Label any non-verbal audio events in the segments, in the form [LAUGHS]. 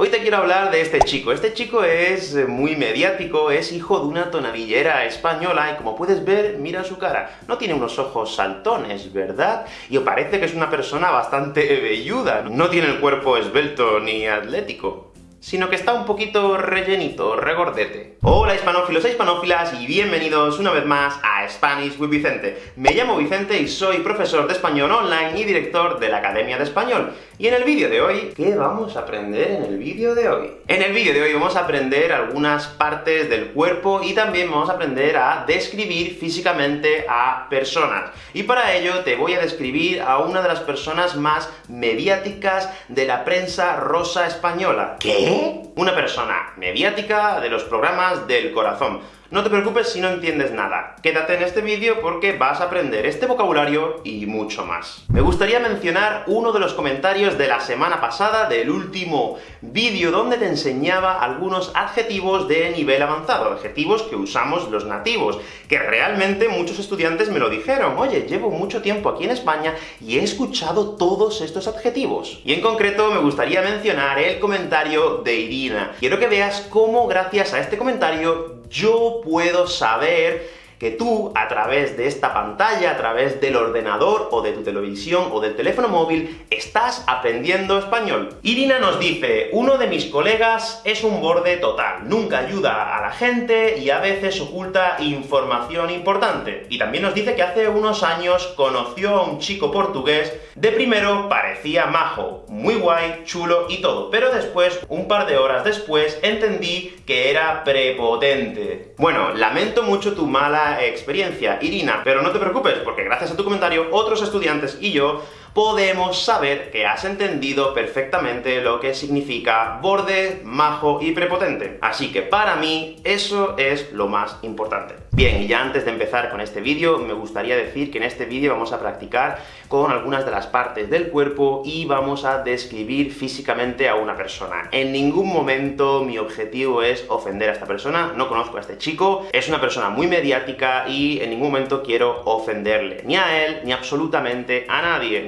Hoy te quiero hablar de este chico. Este chico es eh, muy mediático, es hijo de una tonadillera española, y como puedes ver, mira su cara. No tiene unos ojos saltones, ¿verdad? Y parece que es una persona bastante [LAUGHS] velluda. No tiene el cuerpo esbelto ni atlético sino que está un poquito rellenito, regordete. Hola hispanófilos e hispanófilas, y bienvenidos una vez más a Spanish with Vicente. Me llamo Vicente y soy profesor de español online y director de la Academia de Español. Y en el vídeo de hoy, ¿qué vamos a aprender en el vídeo de hoy? En el vídeo de hoy vamos a aprender algunas partes del cuerpo, y también vamos a aprender a describir físicamente a personas. Y para ello te voy a describir a una de las personas más mediáticas de la prensa rosa española. ¿Qué? Una persona mediática de los programas del corazón. No te preocupes si no entiendes nada. Quédate en este vídeo porque vas a aprender este vocabulario y mucho más. Me gustaría mencionar uno de los comentarios de la semana pasada, del último vídeo, donde te enseñaba algunos adjetivos de nivel avanzado, adjetivos que usamos los nativos, que realmente muchos estudiantes me lo dijeron. Oye, llevo mucho tiempo aquí en España y he escuchado todos estos adjetivos. Y en concreto me gustaría mencionar el comentario de Irina. Quiero que veas cómo, gracias a este comentario, yo puedo saber que tú, a través de esta pantalla, a través del ordenador, o de tu televisión, o del teléfono móvil, estás aprendiendo español. Irina nos dice, uno de mis colegas es un borde total, nunca ayuda a la gente, y a veces oculta información importante. Y también nos dice que hace unos años conoció a un chico portugués, de primero parecía majo, muy guay, chulo y todo, pero después, un par de horas después, entendí que era prepotente. Bueno, lamento mucho tu mala experiencia, Irina, pero no te preocupes, porque gracias a tu comentario, otros estudiantes y yo podemos saber que has entendido perfectamente lo que significa borde, majo y prepotente. Así que para mí, eso es lo más importante. Bien, y ya antes de empezar con este vídeo, me gustaría decir que en este vídeo vamos a practicar con algunas de las partes del cuerpo, y vamos a describir físicamente a una persona. En ningún momento mi objetivo es ofender a esta persona, no conozco a este chico, es una persona muy mediática, y en ningún momento quiero ofenderle, ni a él, ni absolutamente a nadie.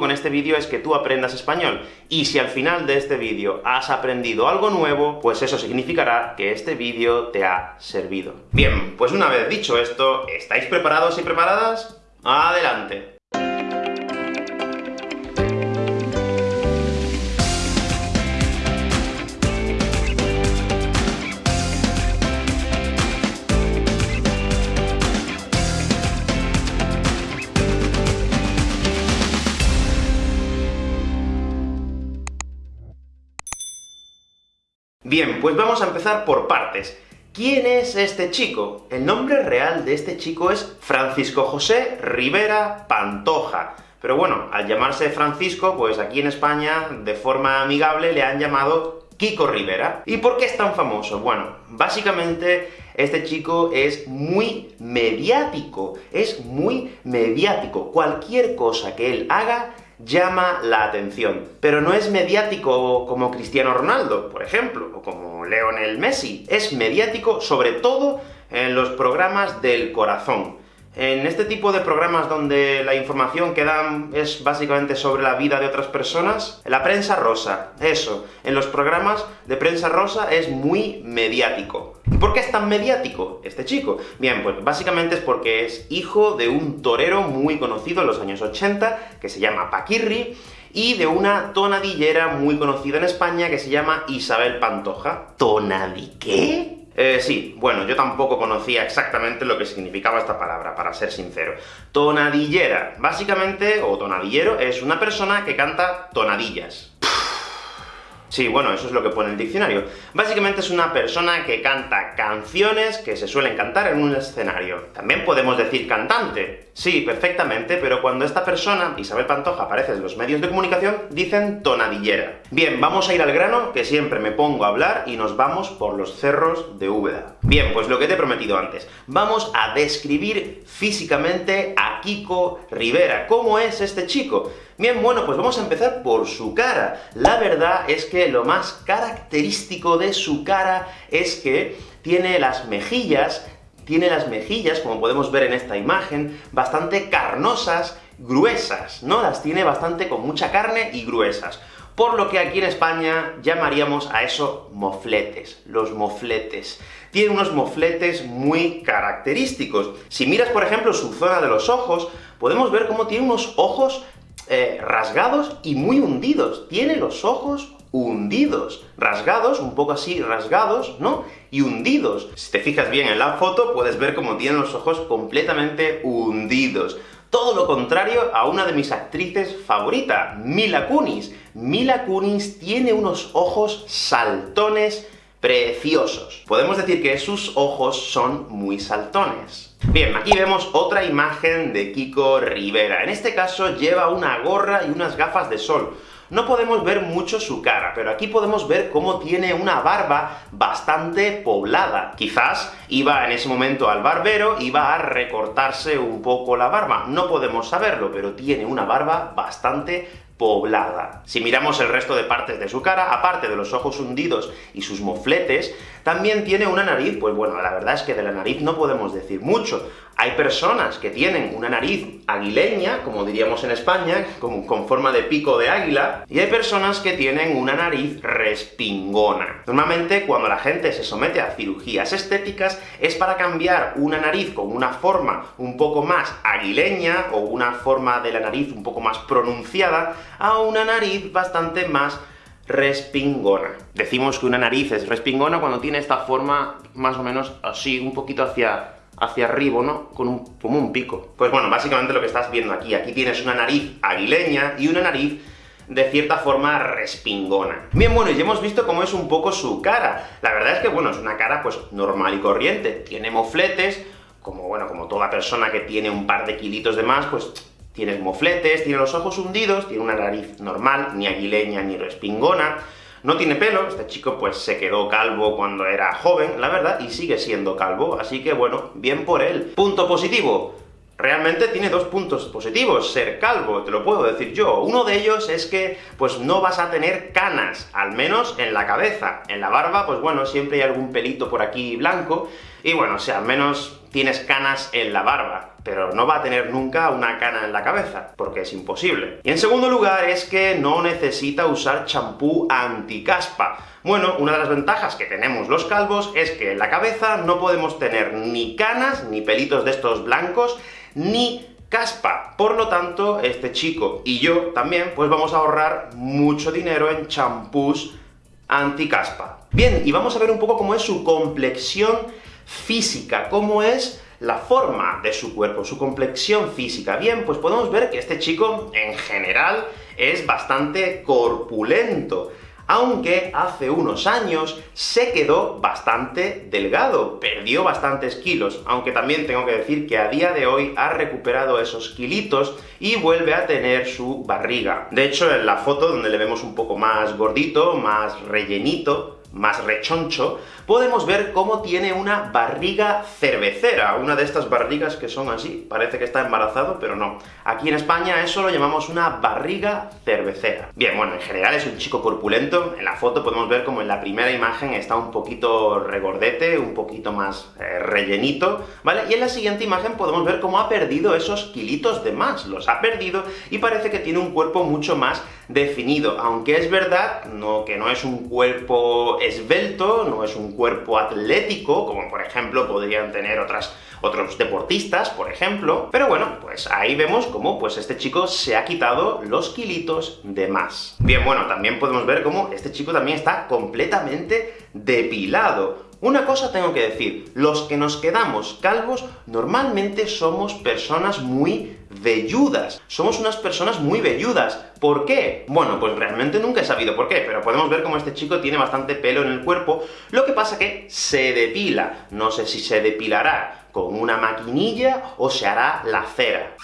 Con este vídeo es que tú aprendas español, y si al final de este vídeo has aprendido algo nuevo, pues eso significará que este vídeo te ha servido. Bien, pues una vez dicho esto, ¿estáis preparados y preparadas? ¡Adelante! Bien, pues vamos a empezar por partes. ¿Quién es este chico? El nombre real de este chico es Francisco José Rivera Pantoja. Pero bueno, al llamarse Francisco, pues aquí en España, de forma amigable, le han llamado Kiko Rivera. ¿Y por qué es tan famoso? Bueno, básicamente este chico es muy mediático, es muy mediático. Cualquier cosa que él haga llama la atención. Pero no es mediático como Cristiano Ronaldo, por ejemplo, o como Leonel Messi. Es mediático, sobre todo, en los programas del corazón. En este tipo de programas donde la información que dan es básicamente sobre la vida de otras personas, la prensa rosa, eso, en los programas de prensa rosa es muy mediático. ¿Y por qué es tan mediático este chico? Bien, pues básicamente es porque es hijo de un torero muy conocido en los años 80, que se llama Paquirri, y de una tonadillera muy conocida en España que se llama Isabel Pantoja. ¿Tonadi qué? Eh, sí, bueno, yo tampoco conocía exactamente lo que significaba esta palabra, para ser sincero. Tonadillera. Básicamente, o tonadillero, es una persona que canta tonadillas. Sí, bueno, eso es lo que pone el diccionario. Básicamente es una persona que canta canciones que se suelen cantar en un escenario. También podemos decir cantante. Sí, perfectamente, pero cuando esta persona, Isabel Pantoja, aparece en los medios de comunicación, dicen tonadillera. Bien, vamos a ir al grano, que siempre me pongo a hablar, y nos vamos por los cerros de Úbeda. Bien, pues lo que te he prometido antes. Vamos a describir físicamente a Kiko Rivera. ¿Cómo es este chico? Bien, bueno, pues vamos a empezar por su cara. La verdad es que lo más característico de su cara es que tiene las mejillas, tiene las mejillas, como podemos ver en esta imagen, bastante carnosas, gruesas, ¿no? Las tiene bastante con mucha carne y gruesas. por lo que aquí en España llamaríamos a eso mofletes, los mofletes. Tiene unos mofletes muy característicos. Si miras, por ejemplo, su zona de los ojos, podemos ver cómo tiene unos ojos eh, rasgados y muy hundidos. Tiene los ojos hundidos, rasgados, un poco así rasgados, ¿no? Y hundidos. Si te fijas bien en la foto, puedes ver cómo tiene los ojos completamente hundidos. Todo lo contrario a una de mis actrices favoritas, Mila Kunis. Mila Kunis tiene unos ojos saltones preciosos. Podemos decir que sus ojos son muy saltones. Bien, aquí vemos otra imagen de Kiko Rivera. En este caso lleva una gorra y unas gafas de sol. No podemos ver mucho su cara, pero aquí podemos ver cómo tiene una barba bastante poblada. Quizás iba en ese momento al barbero, iba a recortarse un poco la barba. No podemos saberlo, pero tiene una barba bastante poblada. Si miramos el resto de partes de su cara, aparte de los ojos hundidos y sus mofletes, también tiene una nariz, pues bueno, la verdad es que de la nariz no podemos decir mucho. Hay personas que tienen una nariz aguileña, como diríamos en España, con, con, forma de pico de águila, y hay personas que tienen una nariz respingona. Normalmente, cuando la gente se somete a cirugías estéticas, es para cambiar una nariz con una forma un poco más aguileña, o una forma de la nariz un poco más pronunciada, a una nariz bastante más respingona. Decimos que una nariz es respingona cuando tiene esta forma más o menos así, un poquito hacia hacia arriba, ¿no? Con un, como un pico. Pues bueno, básicamente lo que estás viendo aquí. Aquí tienes una nariz aguileña y una nariz de cierta forma respingona. Bien, bueno, y ya hemos visto cómo es un poco su cara. La verdad es que, bueno, es una cara, pues, normal y corriente. Tiene mofletes, como, bueno, como toda persona que tiene un par de kilitos de más, pues tiene mofletes, tiene los ojos hundidos, tiene una nariz normal, ni aguileña ni respingona, no tiene pelo, este chico pues se quedó calvo cuando era joven, la verdad, y sigue siendo calvo, así que bueno, bien por él. Punto positivo, realmente tiene dos puntos positivos, ser calvo, te lo puedo decir yo. Uno de ellos es que, pues no vas a tener canas, al menos en la cabeza. En la barba, pues bueno, siempre hay algún pelito por aquí blanco, y bueno, o sea, al menos tienes canas en la barba pero no va a tener nunca una cana en la cabeza, porque es imposible. Y en segundo lugar es que no necesita usar champú anticaspa. Bueno, una de las ventajas que tenemos los calvos es que en la cabeza no podemos tener ni canas, ni pelitos de estos blancos, ni caspa. Por lo tanto, este chico y yo también, pues vamos a ahorrar mucho dinero en champús anticaspa. Bien, y vamos a ver un poco cómo es su complexión física, cómo es la forma de su cuerpo, su complexión física. Bien, pues podemos ver que este chico, en general, es bastante corpulento, aunque hace unos años se quedó bastante delgado, perdió bastantes kilos, aunque también tengo que decir que a día de hoy ha recuperado esos kilitos y vuelve a tener su barriga. De hecho, en la foto donde le vemos un poco más gordito, más rellenito, más rechoncho, podemos ver cómo tiene una barriga cervecera, una de estas barrigas que son así, parece que está embarazado, pero no. Aquí en España eso lo llamamos una barriga cervecera. Bien, bueno, en general es un chico corpulento, en la foto podemos ver como en la primera imagen está un poquito regordete, un poquito más eh, rellenito, ¿vale? Y en la siguiente imagen podemos ver cómo ha perdido esos kilitos de más, los ha perdido, y parece que tiene un cuerpo mucho más definido, aunque es verdad no, que no es un cuerpo esbelto, no es un cuerpo atlético, como por ejemplo podrían tener otras, otros deportistas, por ejemplo, pero bueno, pues ahí vemos cómo pues este chico se ha quitado los kilitos de más. Bien, bueno, también podemos ver cómo este chico también está completamente depilado, una cosa tengo que decir, los que nos quedamos calvos normalmente somos personas muy velludas. Somos unas personas muy velludas. ¿Por qué? Bueno, pues realmente nunca he sabido por qué, pero podemos ver cómo este chico tiene bastante pelo en el cuerpo, lo que pasa que se depila. No sé si se depilará con una maquinilla o se hará la cera.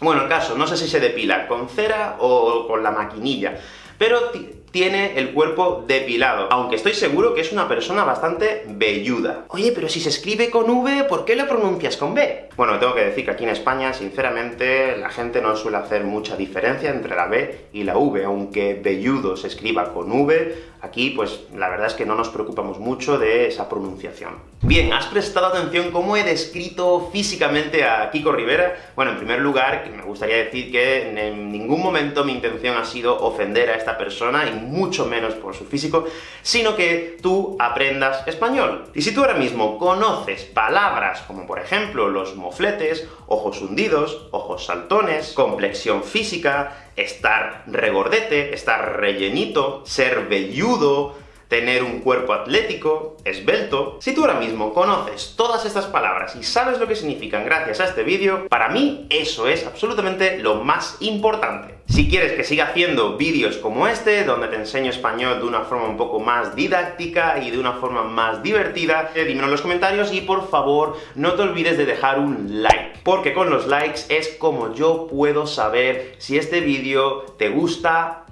Bueno, el caso, no sé si se depila con cera o con la maquinilla, pero tiene el cuerpo depilado, aunque estoy seguro que es una persona bastante velluda. Oye, pero si se escribe con V, ¿por qué lo pronuncias con B? Bueno, tengo que decir que aquí en España, sinceramente, la gente no suele hacer mucha diferencia entre la B y la V, aunque velludo se escriba con V, aquí, pues, la verdad es que no nos preocupamos mucho de esa pronunciación. Bien, ¿has prestado atención cómo he descrito físicamente a Kiko Rivera? Bueno, en primer lugar, me gustaría decir que en ningún momento mi intención ha sido ofender a esta persona, y mucho menos por su físico, sino que tú aprendas español. Y si tú ahora mismo conoces palabras como, por ejemplo, los mofletes, ojos hundidos, ojos saltones, complexión física, estar regordete, estar rellenito, ser velludo, tener un cuerpo atlético, esbelto... Si tú ahora mismo conoces todas estas palabras y sabes lo que significan gracias a este vídeo, para mí eso es absolutamente lo más importante. Si quieres que siga haciendo vídeos como este, donde te enseño español de una forma un poco más didáctica y de una forma más divertida, eh, dímelo en los comentarios y por favor no te olvides de dejar un like, porque con los likes es como yo puedo saber si este vídeo te gusta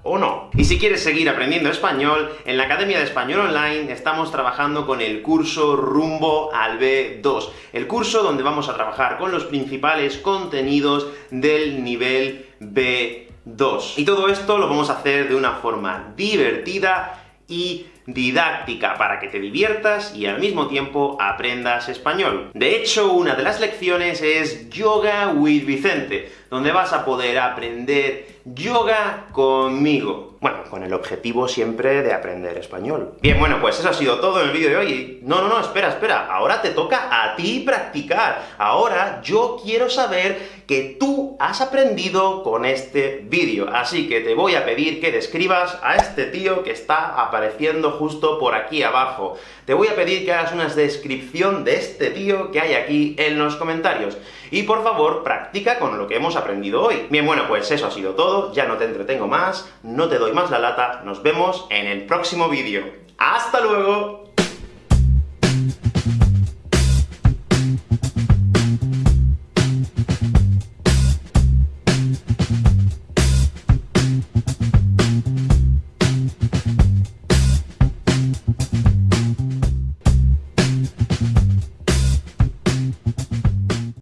Y si quieres seguir aprendiendo español, en la Academia de Español Online estamos trabajando con el curso Rumbo al B2, el curso donde vamos a trabajar con los principales contenidos del nivel B2. Y todo esto lo vamos a hacer de una forma divertida y didáctica, para que te diviertas y al mismo tiempo aprendas español. De hecho, una de las lecciones es Yoga with Vicente, donde vas a poder aprender yoga conmigo. Bueno, con el objetivo siempre de aprender español. Bien, bueno, pues eso ha sido todo en el vídeo de hoy. No, no, no, espera, espera, ahora te toca a ti practicar. Ahora yo quiero saber que tú has aprendido con este vídeo. Así que te voy a pedir que describas a este tío que está apareciendo justo por aquí abajo. Te voy a pedir que hagas una descripción de este tío que hay aquí en los comentarios. Y por favor, practica con lo que hemos aprendido hoy. Bien, bueno, pues eso ha sido todo, ya no te entretengo más, no te doy más la lata, nos vemos en el próximo vídeo. ¡Hasta luego!